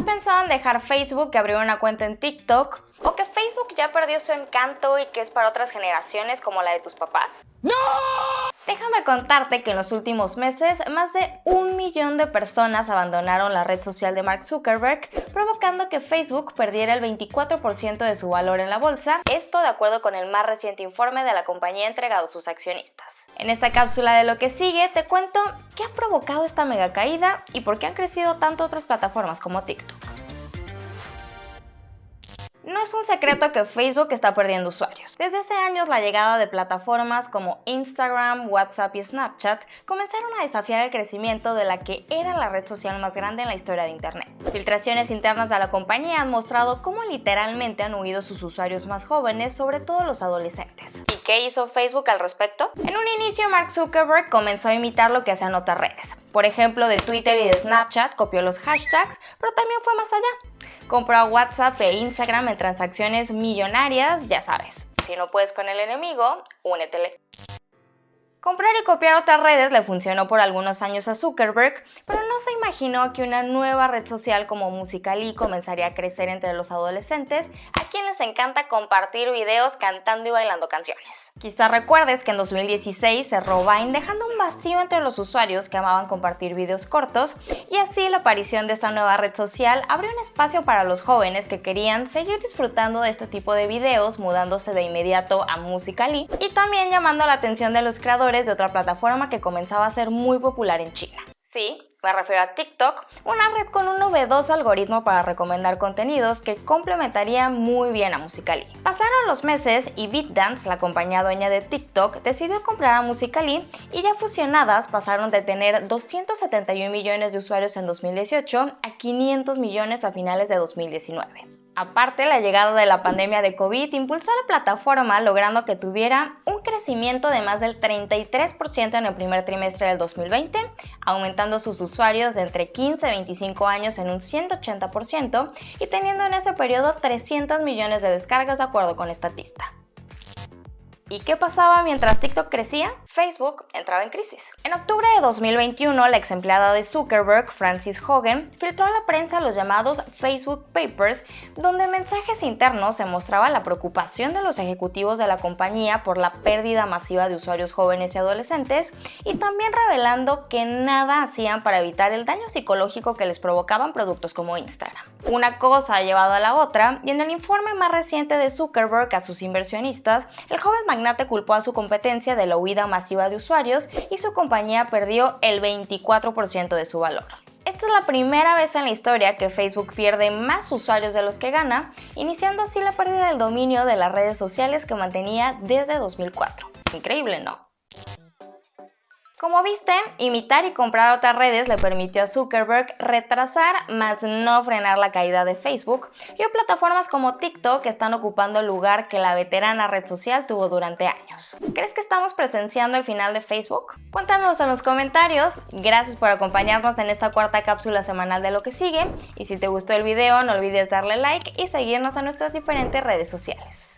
¿Has pensado en dejar Facebook y abrir una cuenta en TikTok? ¿O que Facebook ya perdió su encanto y que es para otras generaciones como la de tus papás? ¡No! Déjame contarte que en los últimos meses más de un millón de personas abandonaron la red social de Mark Zuckerberg, provocando que Facebook perdiera el 24% de su valor en la bolsa, esto de acuerdo con el más reciente informe de la compañía entregado a sus accionistas. En esta cápsula de lo que sigue te cuento qué ha provocado esta mega caída y por qué han crecido tanto otras plataformas como TikTok. No es un secreto que Facebook está perdiendo usuarios. Desde hace años la llegada de plataformas como Instagram, WhatsApp y Snapchat comenzaron a desafiar el crecimiento de la que era la red social más grande en la historia de Internet. Filtraciones internas de la compañía han mostrado cómo literalmente han huido sus usuarios más jóvenes, sobre todo los adolescentes. ¿Y qué hizo Facebook al respecto? En un inicio Mark Zuckerberg comenzó a imitar lo que hacían otras redes. Por ejemplo, de Twitter y de Snapchat copió los hashtags, pero también fue más allá Compró WhatsApp e Instagram en transacciones millonarias, ya sabes. Si no puedes con el enemigo, únetele. Comprar y copiar otras redes le funcionó por algunos años a Zuckerberg, pero no se imaginó que una nueva red social como Musical.ly comenzaría a crecer entre los adolescentes, a quienes les encanta compartir videos cantando y bailando canciones. Quizá recuerdes que en 2016 cerró Vine dejando un vacío entre los usuarios que amaban compartir videos cortos, y así la aparición de esta nueva red social abrió un espacio para los jóvenes que querían seguir disfrutando de este tipo de videos, mudándose de inmediato a Musical.ly, y también llamando la atención de los creadores de otra plataforma que comenzaba a ser muy popular en China. Sí, me refiero a TikTok, una red con un novedoso algoritmo para recomendar contenidos que complementaría muy bien a Musical.ly. Pasaron los meses y BitDance, la compañía dueña de TikTok, decidió comprar a Musical.ly y ya fusionadas pasaron de tener 271 millones de usuarios en 2018 a 500 millones a finales de 2019. Aparte, la llegada de la pandemia de COVID impulsó a la plataforma logrando que tuviera crecimiento de más del 33% en el primer trimestre del 2020, aumentando sus usuarios de entre 15 y 25 años en un 180% y teniendo en ese periodo 300 millones de descargas de acuerdo con Statista. ¿Y qué pasaba mientras TikTok crecía? Facebook entraba en crisis. En octubre de 2021, la ex empleada de Zuckerberg, Francis Hogan, filtró a la prensa los llamados Facebook Papers, donde en mensajes internos se mostraba la preocupación de los ejecutivos de la compañía por la pérdida masiva de usuarios jóvenes y adolescentes, y también revelando que nada hacían para evitar el daño psicológico que les provocaban productos como Instagram. Una cosa ha llevado a la otra, y en el informe más reciente de Zuckerberg a sus inversionistas, el joven magnate culpó a su competencia de la huida masiva de usuarios y su compañía perdió el 24% de su valor. Esta es la primera vez en la historia que Facebook pierde más usuarios de los que gana, iniciando así la pérdida del dominio de las redes sociales que mantenía desde 2004. Increíble, ¿no? Como viste, imitar y comprar otras redes le permitió a Zuckerberg retrasar, más no frenar la caída de Facebook y a plataformas como TikTok que están ocupando el lugar que la veterana red social tuvo durante años. ¿Crees que estamos presenciando el final de Facebook? Cuéntanos en los comentarios. Gracias por acompañarnos en esta cuarta cápsula semanal de lo que sigue y si te gustó el video no olvides darle like y seguirnos en nuestras diferentes redes sociales.